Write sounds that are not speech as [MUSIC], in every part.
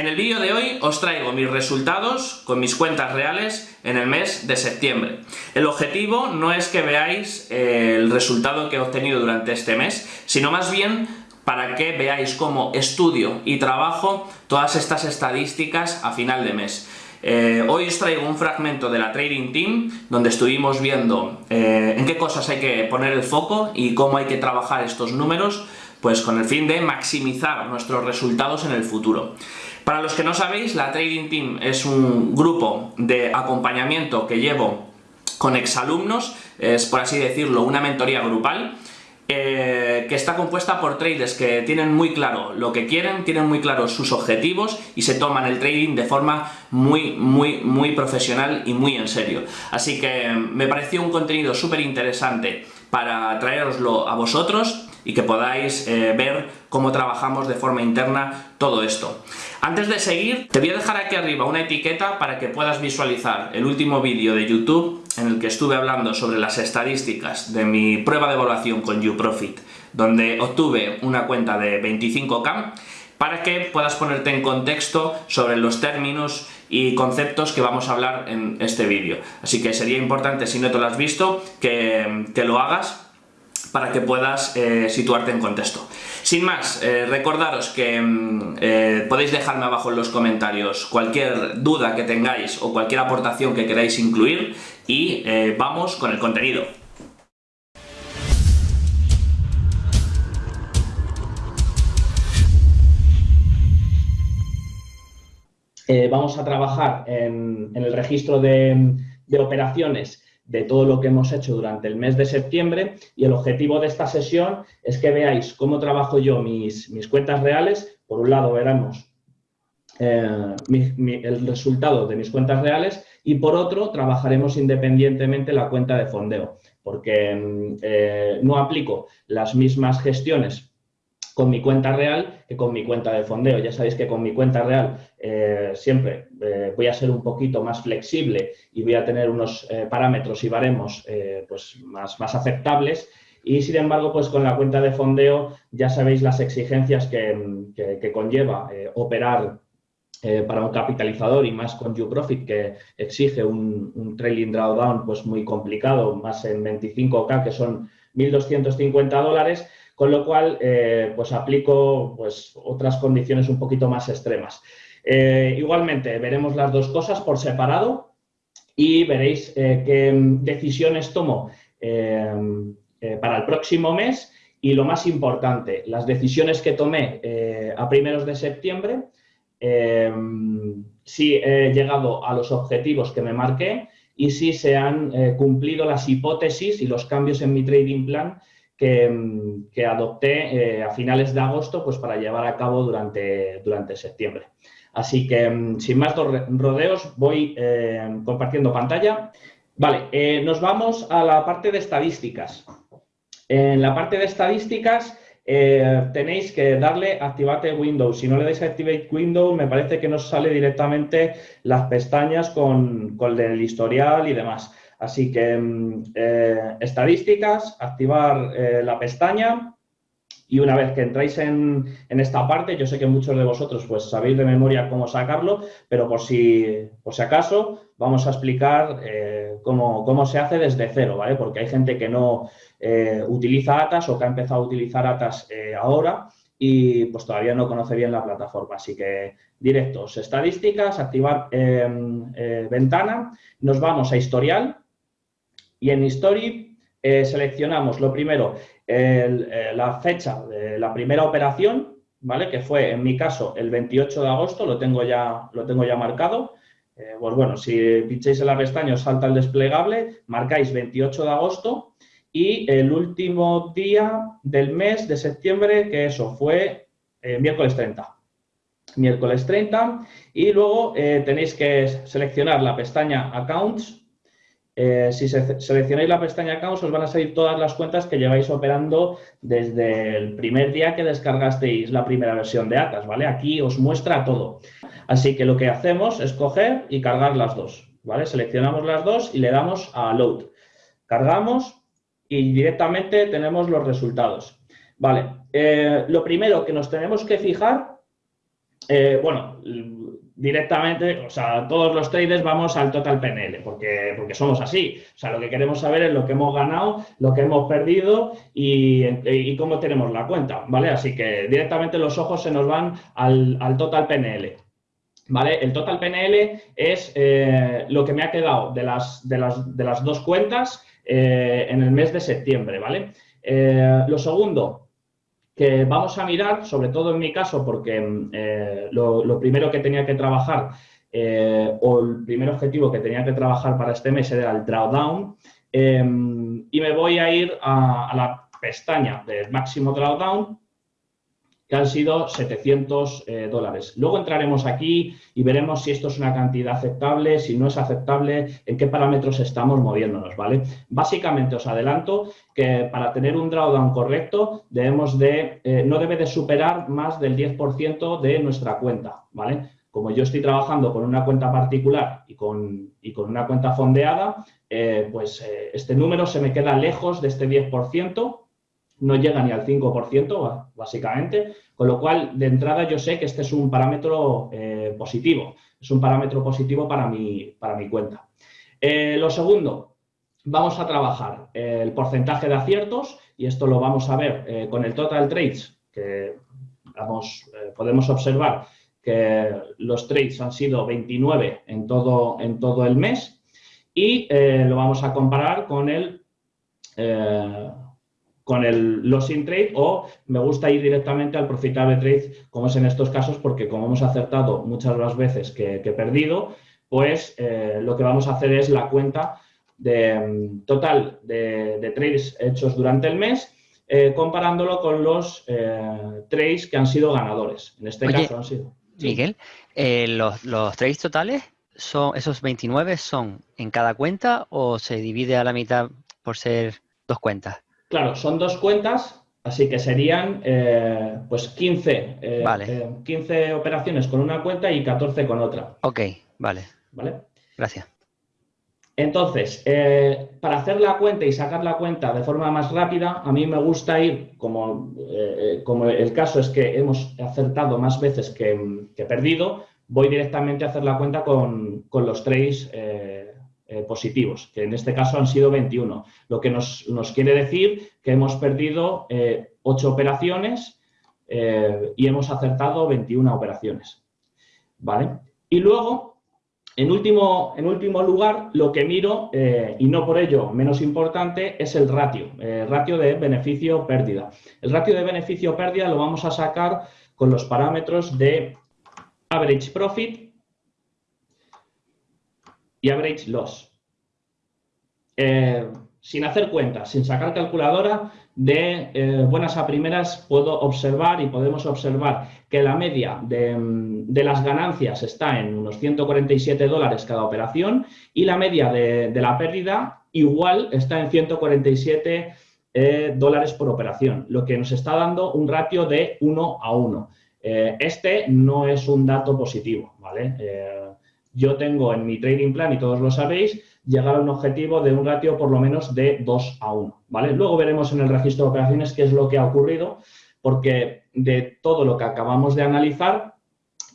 En el vídeo de hoy os traigo mis resultados con mis cuentas reales en el mes de septiembre. El objetivo no es que veáis eh, el resultado que he obtenido durante este mes, sino más bien para que veáis cómo estudio y trabajo todas estas estadísticas a final de mes. Eh, hoy os traigo un fragmento de la Trading Team donde estuvimos viendo eh, en qué cosas hay que poner el foco y cómo hay que trabajar estos números pues con el fin de maximizar nuestros resultados en el futuro. Para los que no sabéis, la Trading Team es un grupo de acompañamiento que llevo con exalumnos, es por así decirlo una mentoría grupal, eh, que está compuesta por traders que tienen muy claro lo que quieren, tienen muy claros sus objetivos y se toman el trading de forma muy, muy, muy profesional y muy en serio. Así que me pareció un contenido súper interesante para traeroslo a vosotros y que podáis eh, ver cómo trabajamos de forma interna todo esto. Antes de seguir, te voy a dejar aquí arriba una etiqueta para que puedas visualizar el último vídeo de YouTube en el que estuve hablando sobre las estadísticas de mi prueba de evaluación con YouProfit, donde obtuve una cuenta de 25k, para que puedas ponerte en contexto sobre los términos y conceptos que vamos a hablar en este vídeo. Así que sería importante, si no te lo has visto, que, que lo hagas para que puedas eh, situarte en contexto. Sin más, eh, recordaros que mm, eh, podéis dejarme abajo en los comentarios cualquier duda que tengáis o cualquier aportación que queráis incluir y vamos con el contenido. vamos a trabajar en, el registro de, de operaciones de todo lo que hemos hecho durante el mes de septiembre y el objetivo de esta sesión es que veáis cómo trabajo yo mis, mis cuentas reales. Por un lado veremos eh, el resultado de mis cuentas reales y por otro trabajaremos independientemente la cuenta de fondeo porque mm, eh, no aplico las mismas gestiones con mi cuenta real que con mi cuenta de fondeo. Ya sabéis que con mi cuenta real eh, siempre eh, voy a ser un poquito más flexible y voy a tener unos eh, parámetros y baremos pues más, más aceptables y sin embargo, pues con la cuenta de fondeo ya sabéis las exigencias que, conlleva operar para un capitalizador y más con YouProfit que exige un, un, trailing drawdown pues muy complicado, más en 25K que son 1.250 dólares, con lo cual eh, pues aplico pues, otras condiciones un poquito más extremas. Eh, igualmente, veremos las dos cosas por separado y veréis eh, qué decisiones tomo para el próximo mes y lo más importante, las decisiones que tomé a primeros de septiembre, si he llegado a los objetivos que me marqué y si se han cumplido las hipótesis y los cambios en mi trading plan que, adopté eh, a finales de agosto pues, para llevar a cabo durante, durante septiembre. Así que, mm, sin más rodeos, voy eh, compartiendo pantalla. Vale, eh, nos vamos a la parte de estadísticas. En la parte de estadísticas tenéis que darle Activate Windows. Si no le dais Activate Windows, me parece que nos sale directamente las pestañas con, con el historial y demás. Así que mm, eh, estadísticas, activar eh, la pestaña y una vez que entráis en, esta parte, yo sé que muchos de vosotros pues sabéis de memoria cómo sacarlo, pero por si, por si acaso vamos a explicar eh, cómo, se hace desde cero, ¿vale? Porque hay gente que no utiliza ATAS o que ha empezado a utilizar ATAS ahora y pues todavía no conoce bien la plataforma. Así que directos, estadísticas, activar ventana, nos vamos a historial, y en History eh, seleccionamos lo primero, eh, la fecha de la primera operación, ¿vale? Que fue, en mi caso, el 28 de agosto, lo tengo ya, lo tengo ya marcado. Eh, pues bueno, si pincháis en la pestaña os salta el desplegable, marcáis 28 de agosto y el último día del mes de septiembre, que eso fue miércoles 30 miércoles 30 y luego tenéis que seleccionar la pestaña Accounts eh, si seleccionáis la pestaña Accounts os van a salir todas las cuentas que lleváis operando desde el primer día que descargasteis la primera versión de Atas, ¿vale? Aquí os muestra todo. Así que lo que hacemos es coger y cargar las dos, ¿vale? Seleccionamos las dos y le damos a Load. Cargamos y directamente tenemos los resultados. Vale, eh, lo primero que nos tenemos que fijar eh, bueno, directamente, o sea, todos los traders vamos al total PNL, porque, porque somos así. O sea, lo que queremos saber es lo que hemos ganado, lo que hemos perdido y, cómo tenemos la cuenta, ¿vale? Así que directamente los ojos se nos van al, total PNL. ¿Vale? El total PNL es eh, lo que me ha quedado de las, de las, dos cuentas eh, en el mes de septiembre, ¿vale? lo segundo, que vamos a mirar, sobre todo en mi caso, porque mm, eh, lo, primero que tenía que trabajar eh, o el primer objetivo que tenía que trabajar para este mes era el drawdown em, y me voy a ir a la pestaña del máximo drawdown que han sido 700 eh, dólares. Luego entraremos aquí y veremos si esto es una cantidad aceptable, si no es aceptable, en qué parámetros estamos moviéndonos, ¿vale? Básicamente os adelanto que para tener un drawdown correcto debemos de, eh, no debe de superar más del 10% de nuestra cuenta, ¿vale? Como yo estoy trabajando con una cuenta particular y con, con una cuenta fondeada, eh, pues este número se me queda lejos de este 10%, no llega ni al 5%, básicamente, con lo cual, de entrada, yo sé que este es un parámetro eh, positivo, es un parámetro positivo para mi, para mi cuenta. Eh, lo segundo, vamos a trabajar el porcentaje de aciertos, y esto lo vamos a ver eh, con el total trades, que vamos, podemos observar que los trades han sido 29 en todo, en todo el mes, y lo vamos a comparar con el con el losing trade o me gusta ir directamente al profitable trade, como es en estos casos, porque como hemos acertado muchas las veces que, he perdido, pues eh, lo que vamos a hacer es la cuenta de, mm, total de, trades hechos durante el mes, eh, comparándolo con los eh, trades que han sido ganadores. En este caso han sido. Miguel, los, los trades totales, son esos 29 son en cada cuenta o se divide a la mitad por ser dos cuentas? Claro, son dos cuentas, así que serían eh, pues 15, eh, 15 eh, operaciones con una cuenta y 14 con otra. Ok, vale. ¿Vale? Gracias. Entonces, eh, para hacer la cuenta y sacar la cuenta de forma más rápida, a mí me gusta ir, como, como el caso es que hemos acertado más veces que, que perdido, voy directamente a hacer la cuenta con, con los trades eh, positivos, que en este caso han sido 21, lo que nos, quiere decir que hemos perdido eh, 8 operaciones eh, y hemos acertado 21 operaciones. ¿Vale? Y luego, en último, en último lugar, lo que miro, eh, y no por ello menos importante, es el ratio, ratio de beneficio-pérdida. El ratio de beneficio-pérdida lo vamos a sacar con los parámetros de average profit y average loss. Eh, sin hacer cuentas, sin sacar calculadora, de eh, buenas a primeras puedo observar y podemos observar que la media de, las ganancias está en unos 147 dólares cada operación y la media de, la pérdida igual está en 147 eh, dólares por operación, lo que nos está dando un ratio de 1 a 1. este no es un dato positivo, ¿vale? Yo tengo en mi trading plan, y todos lo sabéis, llegar a un objetivo de un ratio por lo menos de 2 a 1, ¿vale? Luego veremos en el registro de operaciones qué es lo que ha ocurrido, porque de todo lo que acabamos de analizar,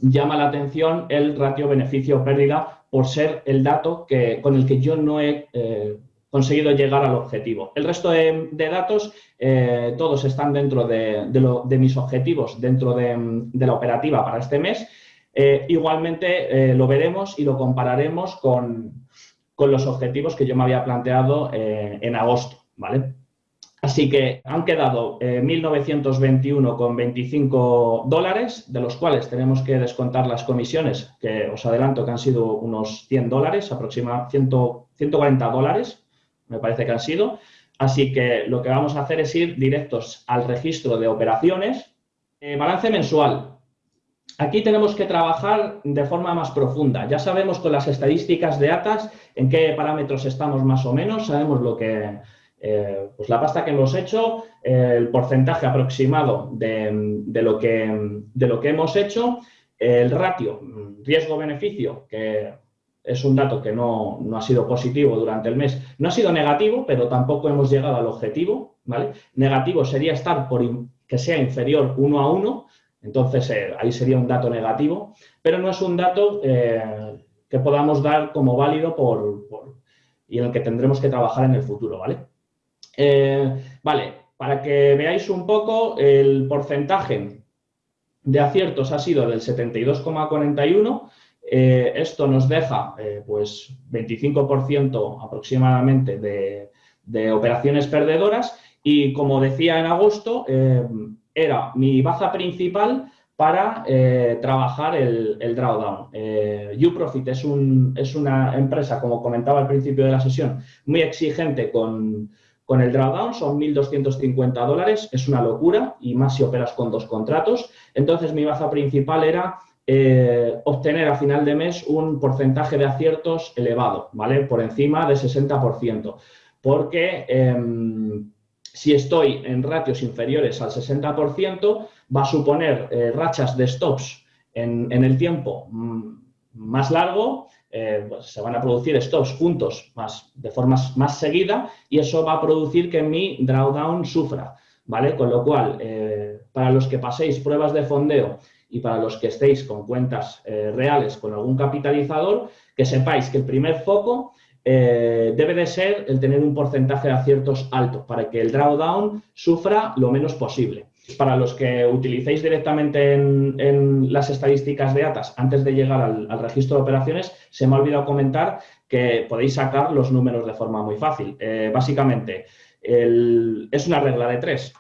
llama la atención el ratio beneficio-pérdida por ser el dato que, con el que yo no he eh, conseguido llegar al objetivo. El resto de, datos, eh, todos están dentro de, mis objetivos, dentro de la operativa para este mes, eh, igualmente eh, lo veremos y lo compararemos con, los objetivos que yo me había planteado eh, en agosto, ¿vale? Así que han quedado 1.921,25 dólares, de los cuales tenemos que descontar las comisiones, que os adelanto que han sido unos 100 dólares, aproximadamente 140 dólares, me parece que han sido. Así que lo que vamos a hacer es ir directos al registro de operaciones. balance mensual, Aquí tenemos que trabajar de forma más profunda. Ya sabemos con las estadísticas de ATAS en qué parámetros estamos más o menos, sabemos lo que, eh, pues la pasta que hemos hecho, el porcentaje aproximado de, lo que, de lo que hemos hecho, el ratio riesgo-beneficio, que es un dato que no, no, ha sido positivo durante el mes, no ha sido negativo, pero tampoco hemos llegado al objetivo, ¿vale? Negativo sería estar por que sea inferior uno a uno, Entonces, eh, ahí sería un dato negativo, pero no es un dato eh, que podamos dar como válido por, y en el que tendremos que trabajar en el futuro, ¿vale? vale, para que veáis un poco, el porcentaje de aciertos ha sido del 72,41, esto nos deja pues 25% aproximadamente de, de operaciones perdedoras y como decía en agosto, eh, era mi baza principal para eh, trabajar el, drawdown. Eh, es, un, es, una empresa, como comentaba al principio de la sesión, muy exigente con, con el drawdown, son 1.250 dólares, es una locura, y más si operas con dos contratos. Entonces, mi baza principal era obtener a final de mes un porcentaje de aciertos elevado, ¿vale? Por encima de 60% porque em, si estoy en ratios inferiores al 60%, va a suponer eh, rachas de stops en, el tiempo mm, más largo, eh, pues se van a producir stops juntos más, de forma más seguida y eso va a producir que mi drawdown sufra, ¿vale? Con lo cual, eh, para los que paséis pruebas de fondeo y para los que estéis con cuentas reales con algún capitalizador, que sepáis que el primer foco eh, debe de ser el tener un porcentaje de aciertos alto para que el drawdown sufra lo menos posible. Para los que utilicéis directamente en, las estadísticas de ATAS antes de llegar al, registro de operaciones, se me ha olvidado comentar que podéis sacar los números de forma muy fácil. Eh, básicamente, es una regla de tres.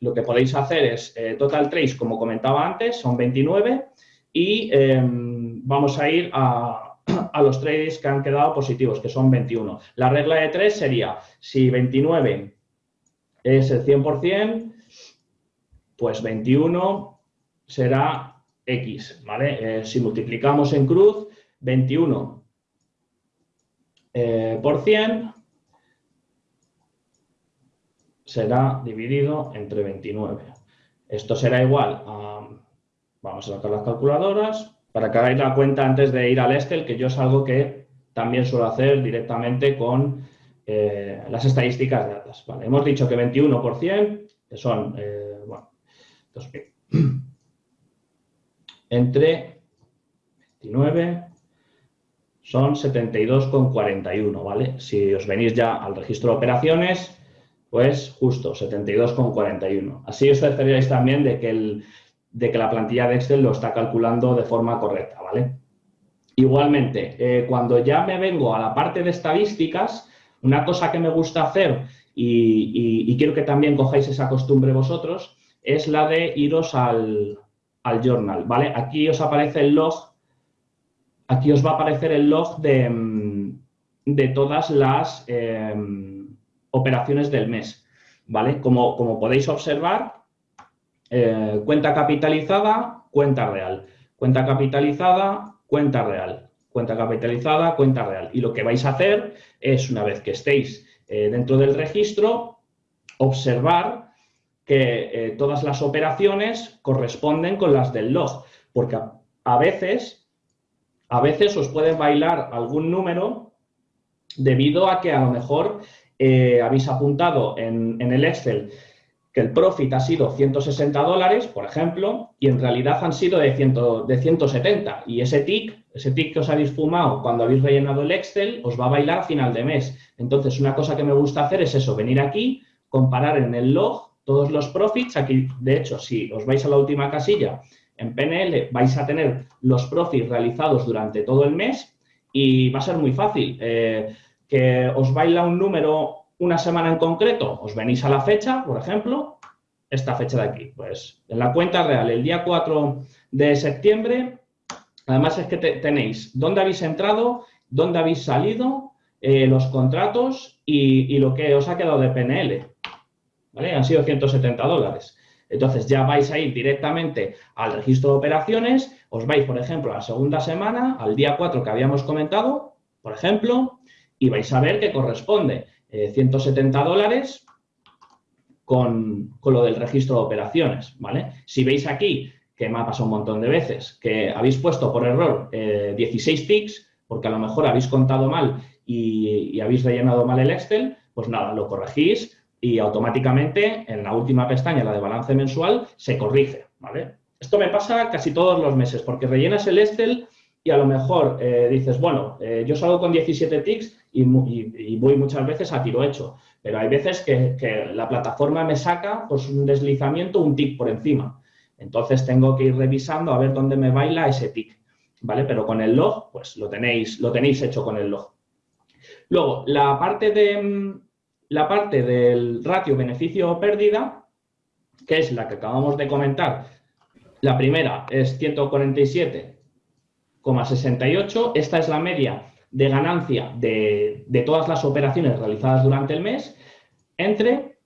Lo que podéis hacer es eh, total trace, como comentaba antes, son 29 y em, vamos a ir a, a los trades que han quedado positivos, que son 21. La regla de 3 sería, si 29 es el 100%, pues 21 será X, ¿vale? Eh, si multiplicamos en cruz, 21 eh, por 100 será dividido entre 29. Esto será igual a, vamos a sacar las calculadoras, para que hagáis la cuenta antes de ir al Excel, que yo es algo que también suelo hacer directamente con eh, las estadísticas de datos. hemos dicho que 21%, que son, eh, bueno, entre 29 son 72,41, ¿vale? Si os venís ya al registro de operaciones, pues justo 72,41. Así os cercioraréis también de que el, de que la plantilla de Excel lo está calculando de forma correcta, ¿vale? Igualmente, eh, cuando ya me vengo a la parte de estadísticas, una cosa que me gusta hacer y, quiero que también cojáis esa costumbre vosotros, es la de iros al, journal, ¿vale? Aquí os aparece el log, aquí os va a aparecer el log de, todas las em, operaciones del mes, ¿vale? Como, como podéis observar, eh, cuenta capitalizada, cuenta real. Cuenta capitalizada, cuenta real. Cuenta capitalizada, cuenta real. Y lo que vais a hacer es, una vez que estéis eh, dentro del registro, observar que eh, todas las operaciones corresponden con las del log. Porque a, veces, a veces os puede bailar algún número debido a que a lo mejor habéis apuntado en, en el Excel que el profit ha sido 160 dólares, por ejemplo, y en realidad han sido de, 100, de 170. Y ese tick, ese tick que os habéis fumado cuando habéis rellenado el Excel, os va a bailar final de mes. Entonces, una cosa que me gusta hacer es eso, venir aquí, comparar en el log todos los profits. Aquí, de hecho, si os vais a la última casilla, en PNL vais a tener los profits realizados durante todo el mes y va a ser muy fácil. Eh, que os baila un número una semana en concreto, os venís a la fecha, por ejemplo, esta fecha de aquí. Pues en la cuenta real, el día 4 de septiembre, además es que tenéis dónde habéis entrado, dónde habéis salido, eh, los contratos y, lo que os ha quedado de PNL. ¿Vale? Han sido 170 dólares. Entonces ya vais a ir directamente al registro de operaciones, os vais, por ejemplo, a la segunda semana, al día 4 que habíamos comentado, por ejemplo, y vais a ver que corresponde 170 eh, dólares con, lo del registro de operaciones, ¿vale? Si veis aquí, que me ha pasado un montón de veces, que habéis puesto por error 16 eh, ticks, porque a lo mejor habéis contado mal y, habéis rellenado mal el Excel, pues nada, lo corregís y automáticamente en la última pestaña, la de balance mensual, se corrige, ¿vale? Esto me pasa casi todos los meses, porque rellenas el Excel y a lo mejor eh, dices, bueno, eh, yo salgo con 17 tics y, voy muchas veces a tiro hecho, pero hay veces que, la plataforma me saca pues, un deslizamiento, un tic por encima. Entonces tengo que ir revisando a ver dónde me baila ese tic, ¿vale? Pero con el log, pues lo tenéis, lo tenéis hecho con el log. Luego, la parte, de, la parte del ratio beneficio-pérdida, que es la que acabamos de comentar, la primera es 147,68. Esta es la media de ganancia de, de, todas las operaciones realizadas durante el mes entre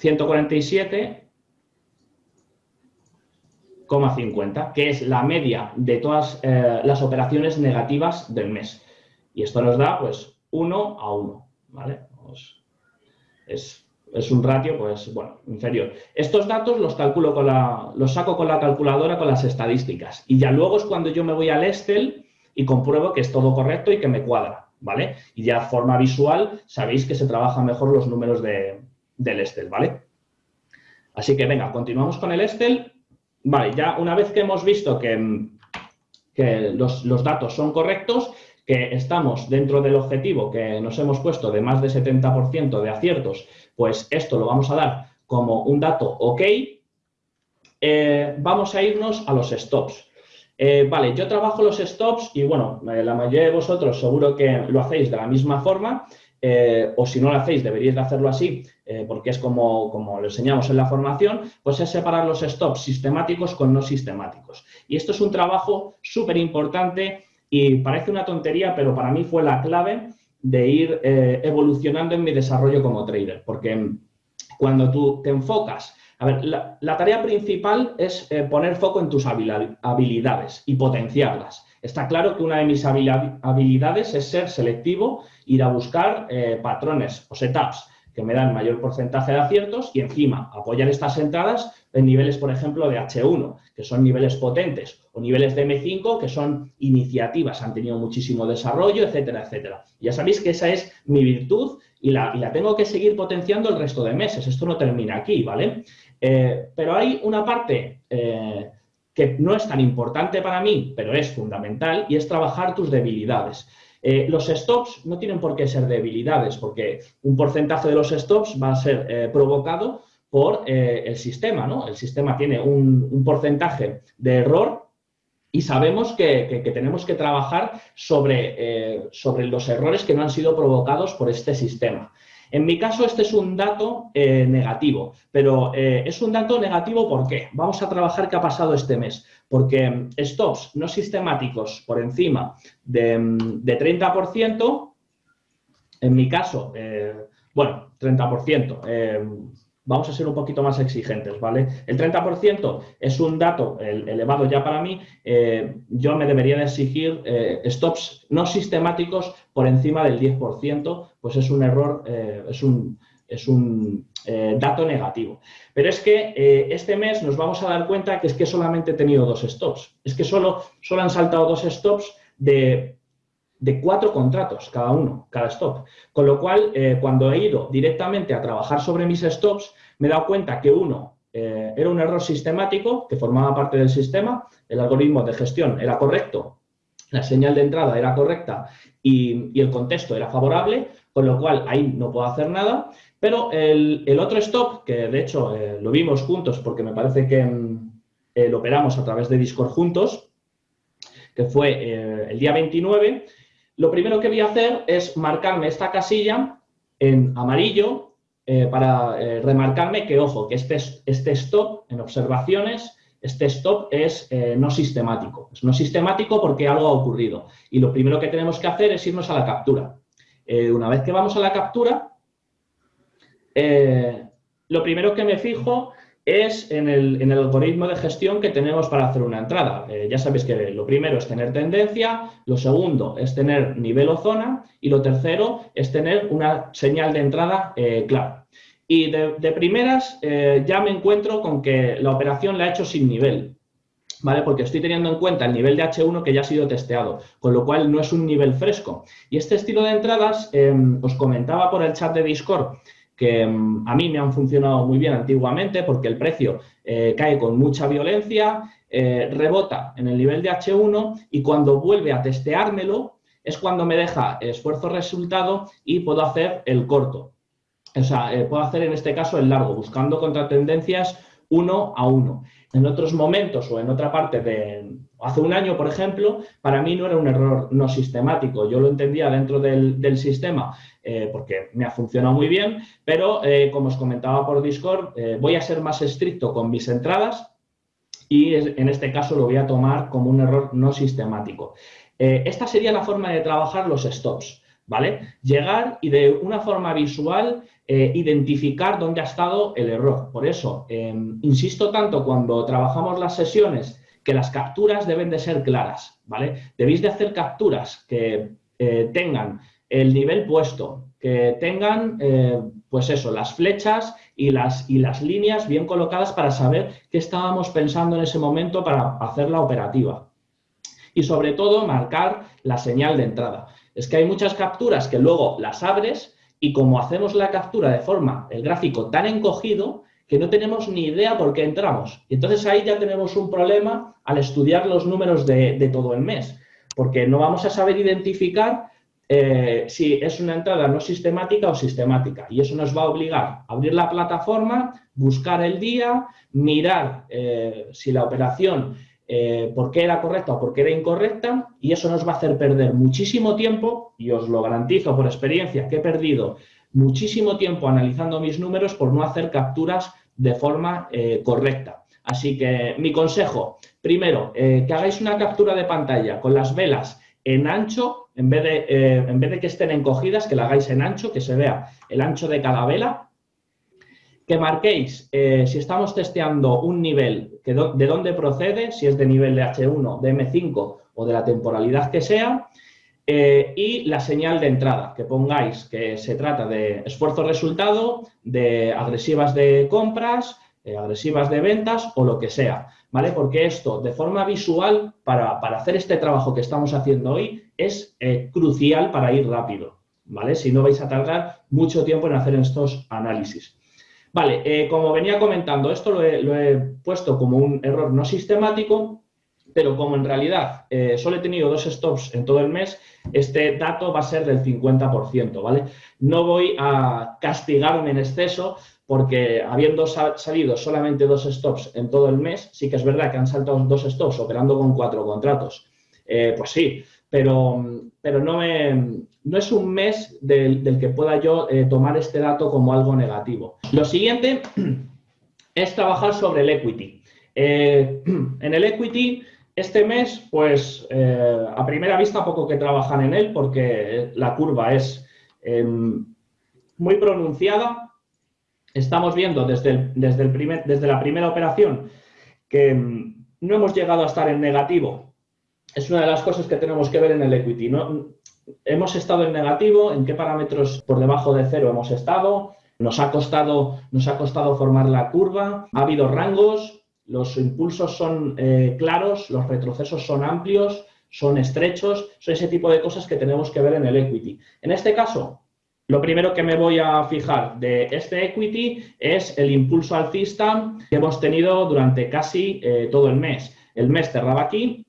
147,50, que es la media de todas eh, las operaciones negativas del mes. Y esto nos da, pues, 1 a 1, ¿vale? Pues, es es un ratio, pues, bueno, inferior. Estos datos los calculo con la, los saco con la calculadora con las estadísticas. Y ya luego es cuando yo me voy al Excel y compruebo que es todo correcto y que me cuadra, ¿vale? Y ya forma visual sabéis que se trabajan mejor los números de, del Excel, ¿vale? Así que venga, continuamos con el Excel. Vale, ya una vez que hemos visto que, que los, los datos son correctos, que estamos dentro del objetivo que nos hemos puesto de más de 70% de aciertos pues esto lo vamos a dar como un dato OK. Eh, vamos a irnos a los stops. Eh, vale, yo trabajo los stops y bueno, eh, la mayoría de vosotros seguro que lo hacéis de la misma forma o si no lo hacéis deberíais de hacerlo así porque es como, como lo enseñamos en la formación, pues es separar los stops sistemáticos con no sistemáticos. Y esto es un trabajo súper importante y parece una tontería, pero para mí fue la clave de ir eh, evolucionando en mi desarrollo como trader, porque cuando tú te enfocas, a ver, la, tarea principal es eh, poner foco en tus habilidades y potenciarlas. Está claro que una de mis habilidades es ser selectivo, ir a buscar eh, patrones o setups que me dan mayor porcentaje de aciertos y encima apoyar estas entradas en niveles, por ejemplo, de H1, que son niveles potentes, o niveles de M5, que son iniciativas, han tenido muchísimo desarrollo, etcétera, etcétera. Ya sabéis que esa es mi virtud y la, tengo que seguir potenciando el resto de meses. Esto no termina aquí, ¿vale? Eh, pero hay una parte eh, que no es tan importante para mí, pero es fundamental, y es trabajar tus debilidades. Eh, los stops no tienen por qué ser debilidades, porque un porcentaje de los stops va a ser eh, provocado por eh, el sistema, ¿no? El sistema tiene un, porcentaje de error y sabemos que, tenemos que trabajar sobre, sobre los errores que no han sido provocados por este sistema. En mi caso, este es un dato eh, negativo, pero eh, es un dato negativo ¿por qué? Vamos a trabajar qué ha pasado este mes, porque mm, stops no sistemáticos por encima de, 30%, mm, en mi caso, eh, bueno, 30%, vamos a ser un poquito más exigentes, ¿vale? El 30% es un dato elevado ya para mí, eh, yo me debería de exigir eh, stops no sistemáticos por encima del 10%, pues es un error, eh, es un, es un dato negativo. Pero es que este mes nos vamos a dar cuenta que es que solamente he tenido dos stops, es que solo, solo han saltado dos stops de de cuatro contratos cada uno, cada stop. Con lo cual, eh, cuando he ido directamente a trabajar sobre mis stops, me he dado cuenta que uno eh, era un error sistemático que formaba parte del sistema, el algoritmo de gestión era correcto, la señal de entrada era correcta y, el contexto era favorable, con lo cual ahí no puedo hacer nada. Pero el, otro stop, que de hecho eh, lo vimos juntos porque me parece que mm, lo operamos a través de Discord juntos, que fue el día 29, lo primero que voy a hacer es marcarme esta casilla en amarillo eh, para eh, remarcarme que, ojo, que este, este stop en observaciones, este stop es eh, no sistemático. Es no sistemático porque algo ha ocurrido. Y lo primero que tenemos que hacer es irnos a la captura. una vez que vamos a la captura, lo primero que me fijo es en el, algoritmo de gestión que tenemos para hacer una entrada. Eh, ya sabéis que lo primero es tener tendencia, lo segundo es tener nivel o zona y lo tercero es tener una señal de entrada eh, clara. Y de, primeras eh, ya me encuentro con que la operación la he hecho sin nivel, ¿vale? Porque estoy teniendo en cuenta el nivel de H1 que ya ha sido testeado, con lo cual no es un nivel fresco. Y este estilo de entradas, os comentaba por el chat de Discord, que mm, a mí me han funcionado muy bien antiguamente porque el precio eh, cae con mucha violencia, eh, rebota en el nivel de H1 y cuando vuelve a testeármelo es cuando me deja esfuerzo-resultado y puedo hacer el corto. O sea, eh, puedo hacer en este caso el largo, buscando contratendencias uno a uno. En otros momentos o en otra parte de hace un año, por ejemplo, para mí no era un error no sistemático. Yo lo entendía dentro del, sistema eh, porque me ha funcionado muy bien, pero como os comentaba por Discord, voy a ser más estricto con mis entradas y en este caso lo voy a tomar como un error no sistemático. Eh, esta sería la forma de trabajar los stops, ¿vale? Llegar y de una forma visual eh, identificar dónde ha estado el error. Por eso, em, insisto tanto cuando trabajamos las sesiones que las capturas deben de ser claras, ¿vale? Debéis de hacer capturas que eh, tengan el nivel puesto, que tengan, pues eso, las flechas y las, y las líneas bien colocadas para saber qué estábamos pensando en ese momento para hacer la operativa. Y sobre todo, marcar la señal de entrada. Es que hay muchas capturas que luego las abres y como hacemos la captura de forma, el gráfico tan encogido, que no tenemos ni idea por qué entramos. Y entonces ahí ya tenemos un problema al estudiar los números de, todo el mes, porque no vamos a saber identificar eh, si es una entrada no sistemática o sistemática. Y eso nos va a obligar a abrir la plataforma, buscar el día, mirar eh, si la operación, eh, por qué era correcta o por qué era incorrecta, y eso nos va a hacer perder muchísimo tiempo, y os lo garantizo por experiencia que he perdido muchísimo tiempo analizando mis números por no hacer capturas de forma correcta. Así que mi consejo, primero, que hagáis una captura de pantalla con las velas en ancho, en vez, de, eh, en vez de que estén encogidas, que la hagáis en ancho, que se vea el ancho de cada vela, que marquéis eh, si estamos testeando un nivel, de dónde procede, si es de nivel de H1, de M5 o de la temporalidad que sea, eh, y la señal de entrada, que pongáis que se trata de esfuerzo-resultado, de agresivas de compras, agresivas de ventas o lo que sea. ¿vale? Porque esto, de forma visual, para, hacer este trabajo que estamos haciendo hoy, es eh, crucial para ir rápido, ¿vale? Si no vais a tardar mucho tiempo en hacer estos análisis. Vale, eh, como venía comentando, esto lo he, puesto como un error no sistemático, pero como en realidad eh, solo he tenido dos stops en todo el mes, este dato va a ser del 50%, ¿vale? No voy a castigarme en exceso porque habiendo salido solamente dos stops en todo el mes, sí que es verdad que han saltado dos stops operando con cuatro contratos. Eh, pues sí, pero, pero no, me, no es un mes del, que pueda yo eh, tomar este dato como algo negativo. Lo siguiente [CLEARS THROAT] es trabajar sobre el equity. Eh, [CLEARS THROAT] en el equity, este mes, pues a primera vista poco que trabajan en él porque la curva es em, muy pronunciada, estamos viendo desde, desde, el primer, desde la primera operación que mm, no hemos llegado a estar en negativo. Es una de las cosas que tenemos que ver en el equity. Hemos estado en negativo, en qué parámetros por debajo de cero hemos estado, nos ha costado, nos ha costado formar la curva, ha habido rangos, los impulsos son eh, claros, los retrocesos son amplios, son estrechos, son ese tipo de cosas que tenemos que ver en el equity. En este caso, lo primero que me voy a fijar de este equity es el impulso alcista que hemos tenido durante casi eh, todo el mes. El mes cerraba aquí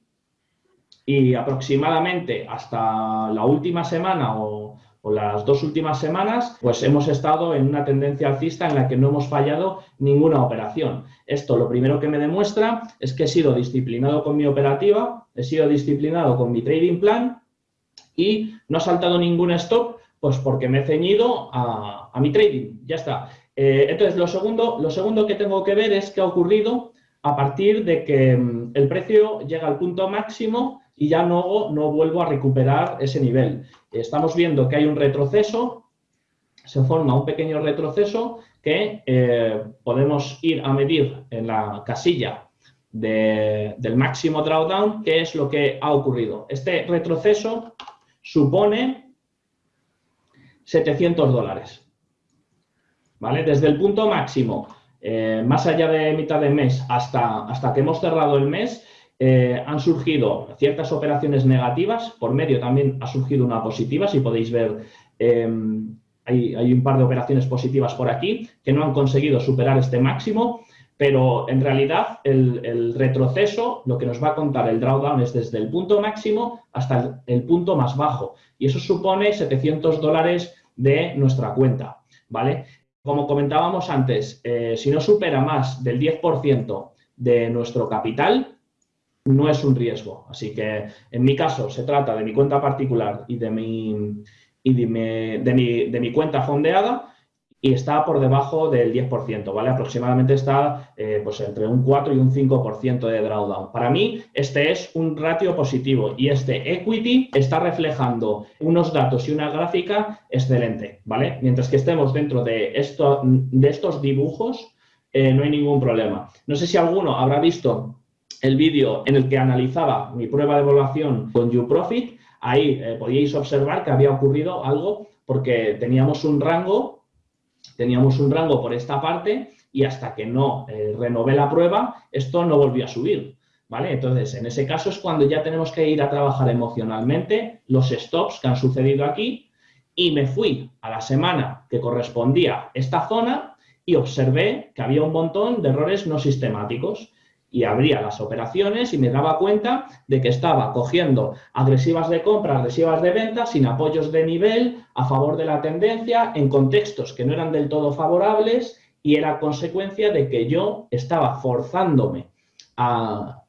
y aproximadamente hasta la última semana o, las dos últimas semanas, pues hemos estado en una tendencia alcista en la que no hemos fallado ninguna operación. Esto lo primero que me demuestra es que he sido disciplinado con mi operativa, he sido disciplinado con mi trading plan y no ha saltado ningún stop pues porque me he ceñido a, mi trading, ya está. Eh, entonces, lo segundo, lo segundo que tengo que ver es qué ha ocurrido a partir de que mm, el precio llega al punto máximo y ya no, no vuelvo a recuperar ese nivel. Estamos viendo que hay un retroceso, se forma un pequeño retroceso que eh, podemos ir a medir en la casilla del máximo drawdown, qué es lo que ha ocurrido. Este retroceso supone 700 dólares. ¿Vale? Desde el punto máximo, eh, más allá de mitad de mes, hasta, hasta que hemos cerrado el mes, eh, han surgido ciertas operaciones negativas, por medio también ha surgido una positiva, si podéis ver em, hay, hay un par de operaciones positivas por aquí que no han conseguido superar este máximo, pero en realidad el, retroceso, lo que nos va a contar el drawdown es desde el punto máximo hasta el, punto más bajo. Y eso supone 700 dólares de nuestra cuenta, ¿vale? Como comentábamos antes, eh, si no supera más del 10% de nuestro capital, no es un riesgo. Así que en mi caso se trata de mi cuenta particular y de mi, y de mi, de mi cuenta fondeada, y está por debajo del 10%, ¿vale? Aproximadamente está eh, pues entre un 4 y un 5% de drawdown. Para mí, este es un ratio positivo y este equity está reflejando unos datos y una gráfica excelente, ¿vale? Mientras que estemos dentro de, esto, de estos dibujos, eh, no hay ningún problema. No sé si alguno habrá visto el vídeo en el que analizaba mi prueba de evaluación con YouProfit. Ahí eh, podíais observar que había ocurrido algo porque teníamos un rango teníamos un rango por esta parte y hasta que no eh, renové la prueba, esto no volvió a subir. ¿Vale? Entonces, en ese caso es cuando ya tenemos que ir a trabajar emocionalmente los stops que han sucedido aquí y me fui a la semana que correspondía esta zona y observé que había un montón de errores no sistemáticos y abría las operaciones y me daba cuenta de que estaba cogiendo agresivas de compra, agresivas de venta, sin apoyos de nivel, a favor de la tendencia, en contextos que no eran del todo favorables y era consecuencia de que yo estaba forzándome a,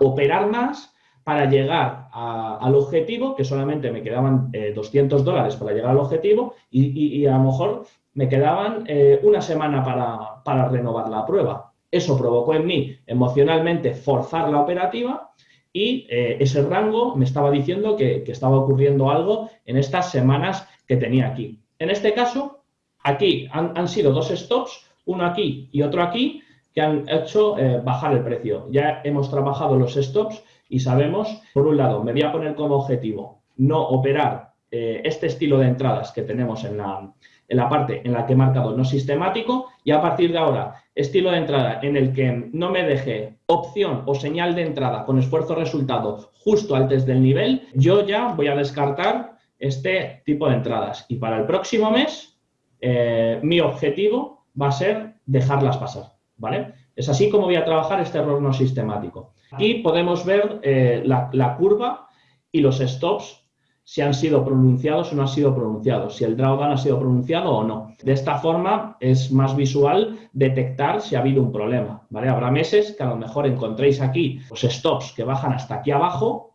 operar más para llegar al objetivo, que solamente me quedaban 200 eh, dólares para llegar al objetivo y, a lo mejor me quedaban eh, una semana para renovar la prueba. Eso provocó en mí emocionalmente forzar la operativa y eh, ese rango me estaba diciendo que, estaba ocurriendo algo en estas semanas que tenía aquí. En este caso, aquí han, sido dos stops, uno aquí y otro aquí, que han hecho eh, bajar el precio. Ya hemos trabajado los stops y sabemos, por un lado, me voy a poner como objetivo no operar eh, este estilo de entradas que tenemos en la, en la parte en la que he marcado no sistemático y a partir de ahora estilo de entrada en el que no me deje opción o señal de entrada con esfuerzo resultado justo antes del nivel, yo ya voy a descartar este tipo de entradas y para el próximo mes eh, mi objetivo va a ser dejarlas pasar, ¿vale? Es así como voy a trabajar este error no sistemático. Aquí podemos ver eh, la, la curva y los stops si han sido pronunciados o no han sido pronunciados, si el drawdown ha sido pronunciado o no. De esta forma es más visual detectar si ha habido un problema. ¿vale? Habrá meses que a lo mejor encontréis aquí los stops que bajan hasta aquí abajo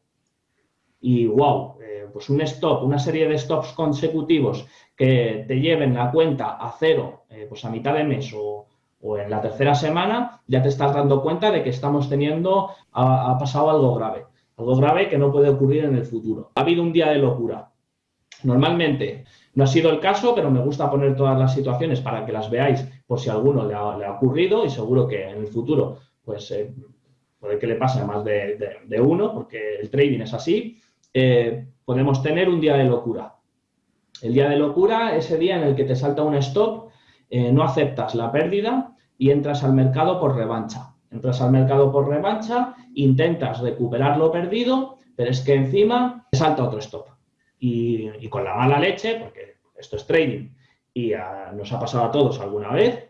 y wow, eh, pues un stop, una serie de stops consecutivos que te lleven la cuenta a cero eh, pues a mitad de mes o, en la tercera semana, ya te estás dando cuenta de que estamos teniendo, ha pasado algo grave. Algo grave que no puede ocurrir en el futuro. Ha habido un día de locura. Normalmente no ha sido el caso, pero me gusta poner todas las situaciones para que las veáis por si a alguno le ha, ocurrido y seguro que en el futuro pues eh, puede que le pase a más de, uno porque el trading es así. Eh, podemos tener un día de locura. El día de locura, ese día en el que te salta un stop, eh, no aceptas la pérdida y entras al mercado por revancha. Entras al mercado por revancha, intentas recuperar lo perdido, pero es que encima te salta otro stop. Y, con la mala leche, porque esto es trading y nos ha pasado a todos alguna vez,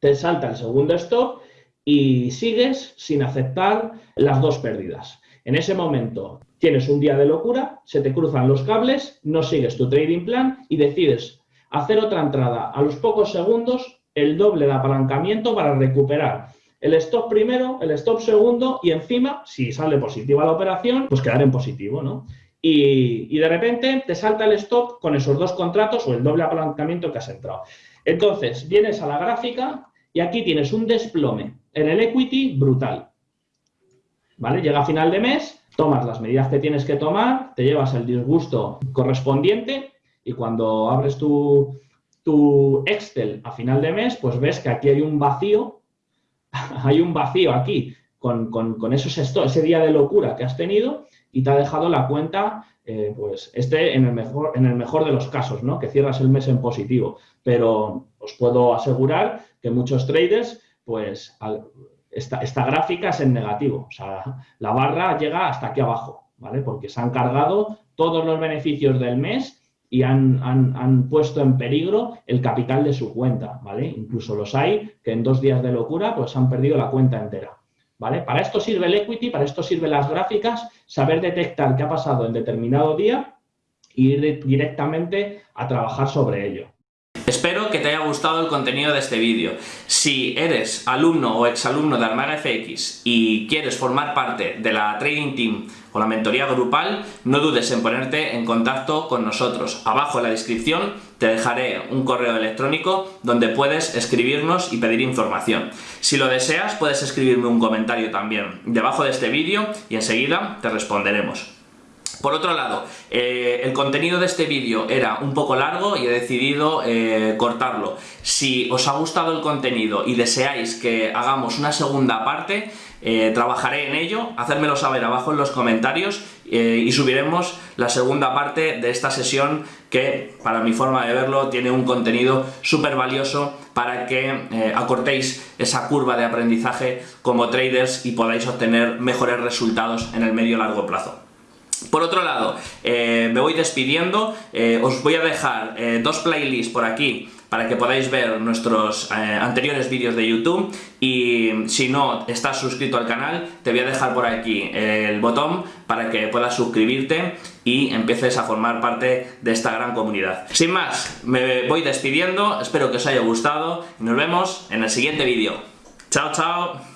te salta el segundo stop y sigues sin aceptar las dos pérdidas. En ese momento tienes un día de locura, se te cruzan los cables, no sigues tu trading plan y decides hacer otra entrada a los pocos segundos, el doble de apalancamiento para recuperar el stop primero, el stop segundo y encima, si sale positiva la operación, pues quedar en positivo, ¿no? Y, de repente te salta el stop con esos dos contratos o el doble apalancamiento que has entrado. Entonces, vienes a la gráfica y aquí tienes un desplome en el equity brutal. ¿Vale? Llega a final de mes, tomas las medidas que tienes que tomar, te llevas el disgusto correspondiente y cuando abres tu, tu Excel a final de mes, pues ves que aquí hay un vacío [LAUGHS] hay un vacío aquí con, esos ese día de locura que has tenido y te ha dejado la cuenta, eh, pues este en el, mejor, en el mejor de los casos, ¿no? Que cierras el mes en positivo. Pero os puedo asegurar que muchos traders, pues esta, esta gráfica es en negativo. O sea, la barra llega hasta aquí abajo, ¿vale? Porque se han cargado todos los beneficios del mes y han, han, puesto en peligro el capital de su cuenta, ¿vale? Incluso los hay que en dos días de locura pues han perdido la cuenta entera, ¿vale? Para esto sirve el equity, para esto sirven las gráficas, saber detectar qué ha pasado en determinado día e ir directamente a trabajar sobre ello. Espero que te haya gustado el contenido de este vídeo. Si eres alumno o exalumno de Armaga FX y quieres formar parte de la Trading Team o la mentoría grupal, no dudes en ponerte en contacto con nosotros. Abajo en la descripción te dejaré un correo electrónico donde puedes escribirnos y pedir información. Si lo deseas, puedes escribirme un comentario también debajo de este vídeo y enseguida te responderemos. Por otro lado, eh, el contenido de este vídeo era un poco largo y he decidido eh, cortarlo. Si os ha gustado el contenido y deseáis que hagamos una segunda parte, eh, trabajaré en ello, hacérmelo saber abajo en los comentarios y subiremos la segunda parte de esta sesión que, para mi forma de verlo, tiene un contenido súper valioso para que acortéis esa curva de aprendizaje como traders y podáis obtener mejores resultados en el medio largo plazo. Por otro lado, eh, me voy despidiendo, eh, os voy a dejar eh, dos playlists por aquí para que podáis ver nuestros anteriores vídeos de YouTube y si no estás suscrito al canal te voy a dejar por aquí el botón para que puedas suscribirte y empieces a formar parte de esta gran comunidad. Sin más, me voy despidiendo, espero que os haya gustado y nos vemos en el siguiente vídeo. ¡Chao, chao!